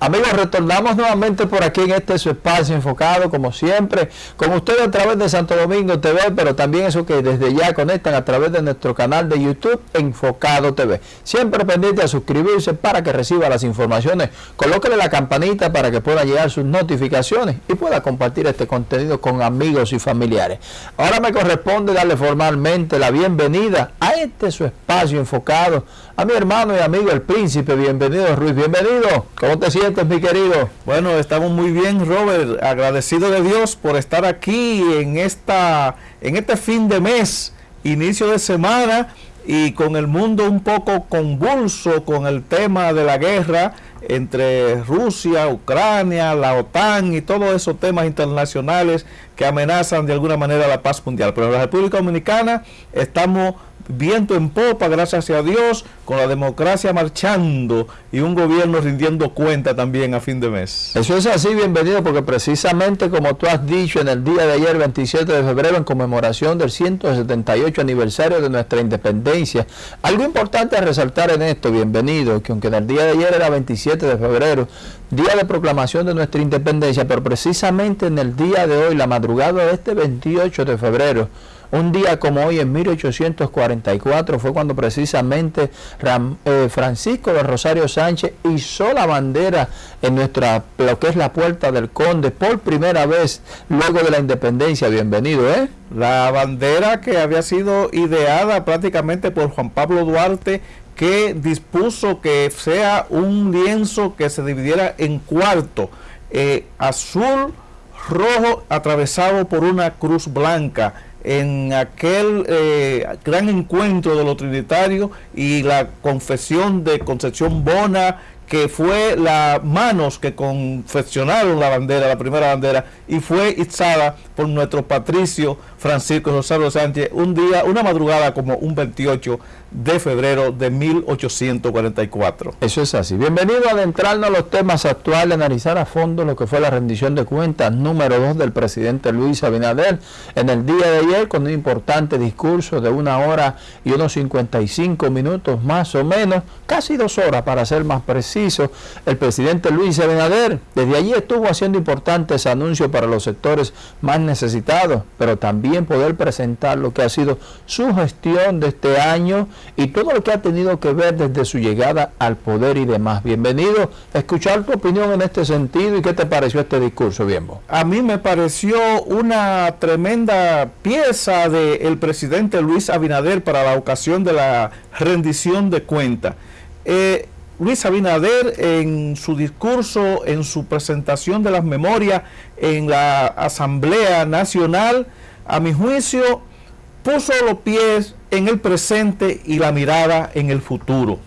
Amigos, retornamos nuevamente por aquí en este su espacio enfocado, como siempre, con ustedes a través de Santo Domingo TV, pero también eso que desde ya conectan a través de nuestro canal de YouTube Enfocado TV. Siempre pendiente a suscribirse para que reciba las informaciones. Colóquele la campanita para que pueda llegar sus notificaciones y pueda compartir este contenido con amigos y familiares. Ahora me corresponde darle formalmente la bienvenida a este su espacio enfocado a mi hermano y amigo el príncipe. Bienvenido Ruiz, bienvenido. ¿Cómo te sientes? Mi querido? Bueno, estamos muy bien, Robert. Agradecido de Dios por estar aquí en, esta, en este fin de mes, inicio de semana y con el mundo un poco convulso con el tema de la guerra entre Rusia, Ucrania, la OTAN y todos esos temas internacionales que amenazan de alguna manera la paz mundial. Pero en la República Dominicana estamos viento en popa, gracias a Dios, con la democracia marchando y un gobierno rindiendo cuenta también a fin de mes. Eso es así, bienvenido, porque precisamente como tú has dicho en el día de ayer, 27 de febrero, en conmemoración del 178 aniversario de nuestra independencia, algo importante a resaltar en esto, bienvenido, que aunque en el día de ayer era 27 de febrero, día de proclamación de nuestra independencia, pero precisamente en el día de hoy, la madrugada de este 28 de febrero, un día como hoy, en 1844, fue cuando precisamente eh, Francisco de Rosario Sánchez hizo la bandera en nuestra, lo que es la Puerta del Conde, por primera vez luego de la independencia. Bienvenido, ¿eh? La bandera que había sido ideada prácticamente por Juan Pablo Duarte que dispuso que sea un lienzo que se dividiera en cuarto, eh, azul, rojo, atravesado por una cruz blanca en aquel eh, gran encuentro de los trinitarios y la confesión de Concepción Bona, que fue las manos que confeccionaron la bandera, la primera bandera, y fue izada por nuestro patricio Francisco Rosario Sánchez, un día, una madrugada como un 28 de febrero de 1844. Eso es así. Bienvenido a adentrarnos a los temas actuales, analizar a fondo lo que fue la rendición de cuentas número 2 del presidente Luis Abinader en el día de ayer con un importante discurso de una hora y unos 55 minutos más o menos, casi dos horas para ser más preciso. El presidente Luis Abinader desde allí estuvo haciendo importantes anuncios para los sectores más necesitados, pero también poder presentar lo que ha sido su gestión de este año y todo lo que ha tenido que ver desde su llegada al poder y demás. Bienvenido a escuchar tu opinión en este sentido y qué te pareció este discurso, Bienbo. A mí me pareció una tremenda pieza del presidente Luis Abinader para la ocasión de la rendición de cuentas. Eh, Luis Abinader en su discurso, en su presentación de las memorias en la Asamblea Nacional, a mi juicio, puso los pies en el presente y la mirada en el futuro.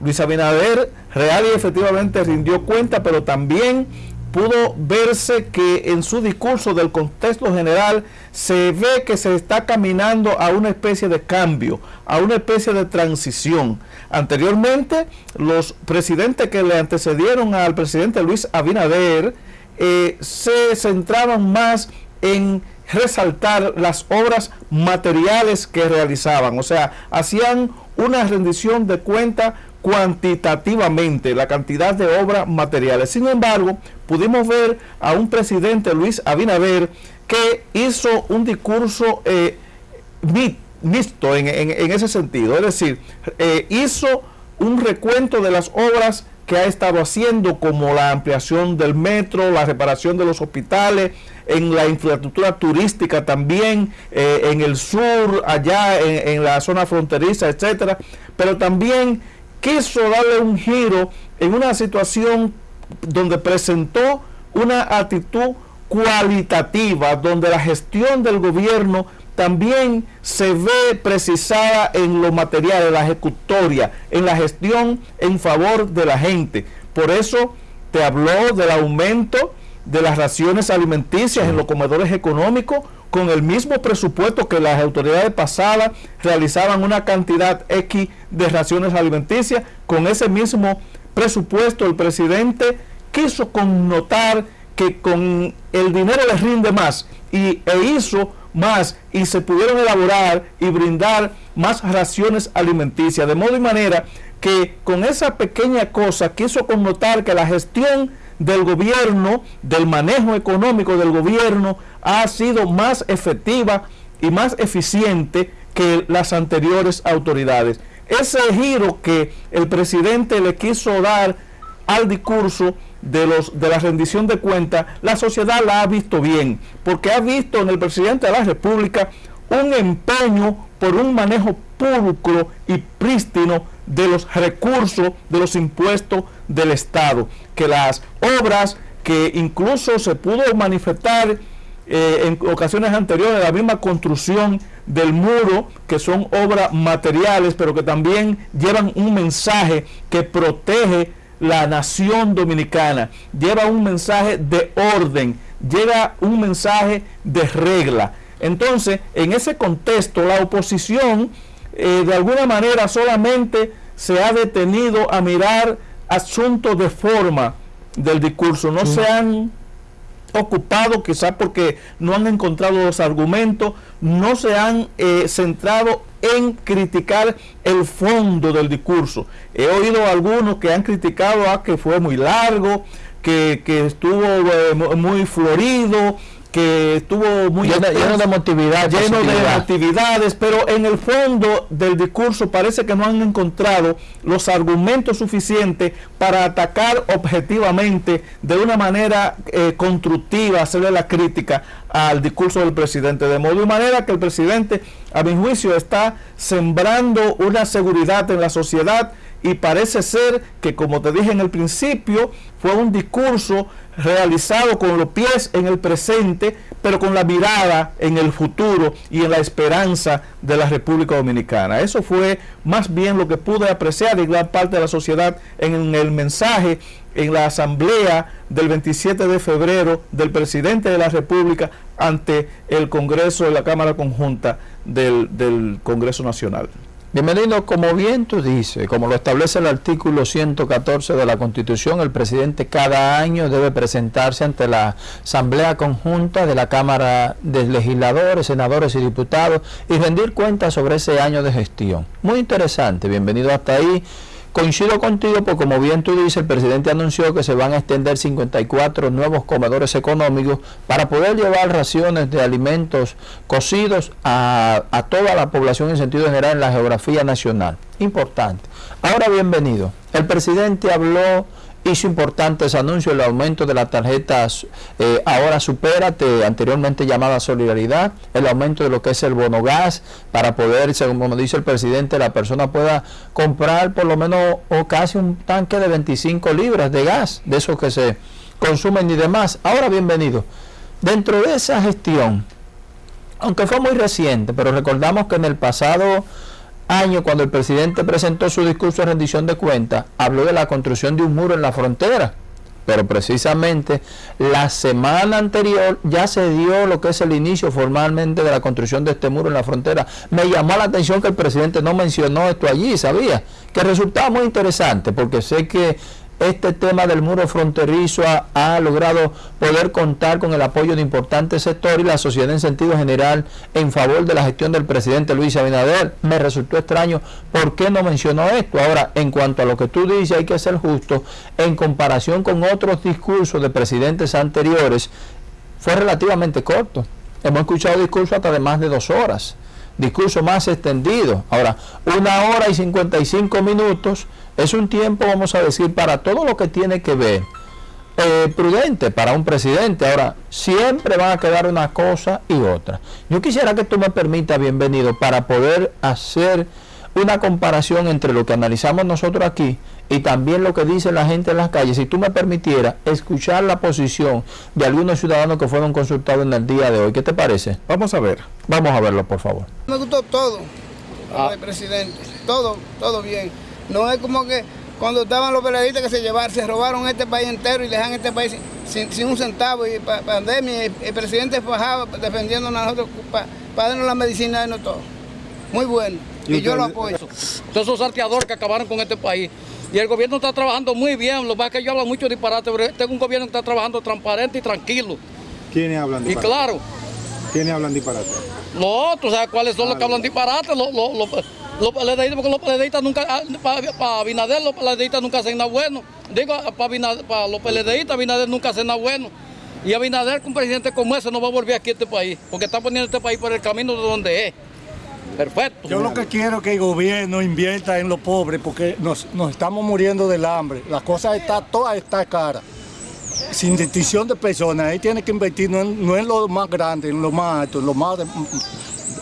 Luis Abinader real y efectivamente rindió cuenta, pero también pudo verse que en su discurso del contexto general se ve que se está caminando a una especie de cambio, a una especie de transición. Anteriormente, los presidentes que le antecedieron al presidente Luis Abinader eh, se centraban más en resaltar las obras materiales que realizaban, o sea, hacían una rendición de cuenta cuantitativamente la cantidad de obras materiales. Sin embargo, pudimos ver a un presidente, Luis Abinader, que hizo un discurso eh, mixto en, ese sentido, es decir, eh, hizo un recuento de las obras que ha estado haciendo, como la ampliación del metro, la reparación de los hospitales, en la infraestructura turística también, eh, en el sur, allá en, la zona fronteriza, etcétera, pero también quiso darle un giro en una situación donde presentó una actitud cualitativa, donde la gestión del gobierno también se ve precisada en lo material, en la ejecutoria, en la gestión en favor de la gente. Por eso te habló del aumento de las raciones alimenticias en los comedores económicos con el mismo presupuesto que las autoridades pasadas realizaban una cantidad X de raciones alimenticias, con ese mismo presupuesto el presidente quiso connotar que con el dinero les rinde más y, e hizo más y se pudieron elaborar y brindar más raciones alimenticias, de modo y manera que con esa pequeña cosa quiso connotar que la gestión del gobierno, del manejo económico del gobierno, ha sido más efectiva y más eficiente que las anteriores autoridades. Ese giro que el presidente le quiso dar al discurso de, los, de la rendición de cuentas, la sociedad la ha visto bien, porque ha visto en el presidente de la República un empeño por un manejo público y prístino de los recursos, de los impuestos del Estado, que las obras que incluso se pudo manifestar eh, en ocasiones anteriores, la misma construcción del muro, que son obras materiales, pero que también llevan un mensaje que protege la nación dominicana, lleva un mensaje de orden, lleva un mensaje de regla. Entonces, en ese contexto, la oposición eh, de alguna manera solamente se ha detenido a mirar asuntos de forma del discurso, no se han ocupado quizás porque no han encontrado los argumentos, no se han eh, centrado en criticar el fondo del discurso. He oído algunos que han criticado a que fue muy largo, que, estuvo eh, muy florido, que estuvo muy lleno, de motividad, lleno de actividades, pero en el fondo del discurso parece que no han encontrado los argumentos suficientes para atacar objetivamente de una manera eh, constructiva, hacerle la crítica al discurso del presidente, de modo y manera que el presidente, a mi juicio, está sembrando una seguridad en la sociedad y parece ser que, como te dije en el principio, fue un discurso realizado con los pies en el presente, pero con la mirada en el futuro y en la esperanza de la República Dominicana. Eso fue más bien lo que pude apreciar de gran parte de la sociedad en el mensaje en la asamblea del 27 de febrero del presidente de la República ante el Congreso de la Cámara Conjunta del, del Congreso Nacional. Bienvenido, como bien tú dices, como lo establece el artículo 114 de la Constitución, el presidente cada año debe presentarse ante la Asamblea Conjunta de la Cámara de Legisladores, Senadores y Diputados y rendir cuentas sobre ese año de gestión. Muy interesante, bienvenido hasta ahí. Coincido contigo porque como bien tú dices, el presidente anunció que se van a extender 54 nuevos comedores económicos para poder llevar raciones de alimentos cocidos a, a toda la población en sentido general en la geografía nacional. Importante. Ahora bienvenido. El presidente habló hizo importantes anuncios, el aumento de las tarjetas eh, ahora supérate, anteriormente llamada solidaridad, el aumento de lo que es el bono gas, para poder, según como dice el presidente, la persona pueda comprar por lo menos o casi un tanque de 25 libras de gas, de esos que se consumen y demás. Ahora bienvenido. Dentro de esa gestión, aunque fue muy reciente, pero recordamos que en el pasado año, cuando el presidente presentó su discurso de rendición de cuentas, habló de la construcción de un muro en la frontera. Pero precisamente la semana anterior ya se dio lo que es el inicio formalmente de la construcción de este muro en la frontera. Me llamó la atención que el presidente no mencionó esto allí, sabía, que resultaba muy interesante, porque sé que este tema del muro fronterizo ha, logrado poder contar con el apoyo de importantes sectores y la sociedad en sentido general en favor de la gestión del presidente Luis Abinader. Me resultó extraño por qué no mencionó esto. Ahora, en cuanto a lo que tú dices, hay que ser justo, en comparación con otros discursos de presidentes anteriores, fue relativamente corto. Hemos escuchado discursos hasta de más de dos horas discurso más extendido. Ahora, una hora y 55 minutos es un tiempo, vamos a decir, para todo lo que tiene que ver eh, prudente para un presidente. Ahora, siempre van a quedar una cosa y otra. Yo quisiera que tú me permitas, bienvenido, para poder hacer una comparación entre lo que analizamos nosotros aquí y también lo que dice la gente en las calles. Si tú me permitieras escuchar la posición de algunos ciudadanos que fueron consultados en el día de hoy, ¿qué te parece? Vamos a ver. Vamos a verlo, por favor. Me gustó todo, ah. el presidente, todo, todo bien. No es como que cuando estaban los periodistas que se llevaron, se robaron este país entero y dejan este país sin, un centavo y pandemia, el, presidente fajaba defendiendo a nosotros para darnos la medicina y no todo. Muy bueno. Y, yo lo apoyo. Todos esos salteadores que acabaron con este país. Y el gobierno está trabajando muy bien. Lo que es que yo hablo mucho disparate, pero tengo un gobierno que está trabajando transparente y tranquilo. ¿Quiénes hablan disparate? Y claro. ¿Quiénes hablan disparate? No, tú sabes cuáles son los que hablan disparate, los, Los PLDistas, porque los PLDistas nunca, para Abinader los PLDistas nunca hacen nada bueno. Digo, para los PLDistas Abinader nunca hace nada bueno. Y Abinader con un presidente como ese no va a volver aquí a este país, porque está poniendo este país por el camino de donde es. Perfecto. Yo lo que quiero es que el gobierno invierta en los pobres, porque nos, estamos muriendo del hambre. La cosa está, toda está cara. Sin distinción de personas, ahí tiene que invertir no en, lo más grande, en lo más alto, en lo más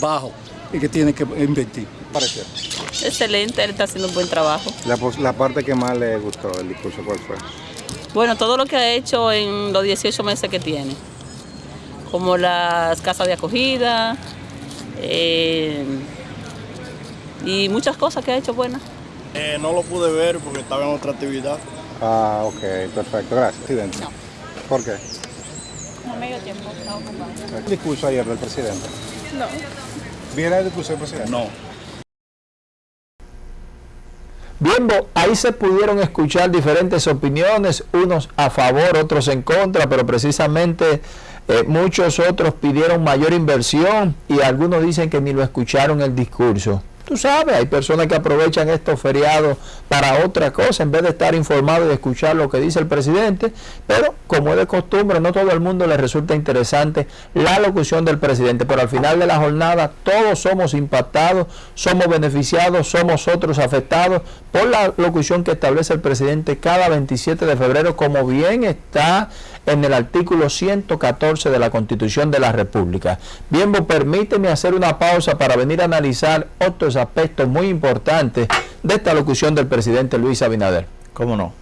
bajo, y que tiene que invertir. Parece. Excelente, él está haciendo un buen trabajo. La, la parte que más le gustó del discurso, ¿cuál fue? Bueno, todo lo que ha hecho en los 18 meses que tiene, como las casas de acogida eh, y muchas cosas que ha hecho buenas. Eh, no lo pude ver porque estaba en otra actividad. Ah, ok, perfecto. Gracias, presidente. No. ¿Por qué? No medio tiempo, estaba ocupado. ¿El discurso ayer del presidente? No. ¿Viene el discurso del presidente? No. Bien, ahí se pudieron escuchar diferentes opiniones, unos a favor, otros en contra, pero precisamente eh, muchos otros pidieron mayor inversión y algunos dicen que ni lo escucharon el discurso. Tú sabes, hay personas que aprovechan estos feriados para otra cosa en vez de estar informados y escuchar lo que dice el presidente, pero como es de costumbre, no todo el mundo le resulta interesante la locución del presidente, pero al final de la jornada todos somos impactados, somos beneficiados, somos otros afectados por la locución que establece el presidente cada 27 de febrero, como bien está en el artículo 114 de la Constitución de la República. Bien, permíteme hacer una pausa para venir a analizar otros aspectos muy importantes de esta locución del presidente Luis Abinader. ¿Cómo no?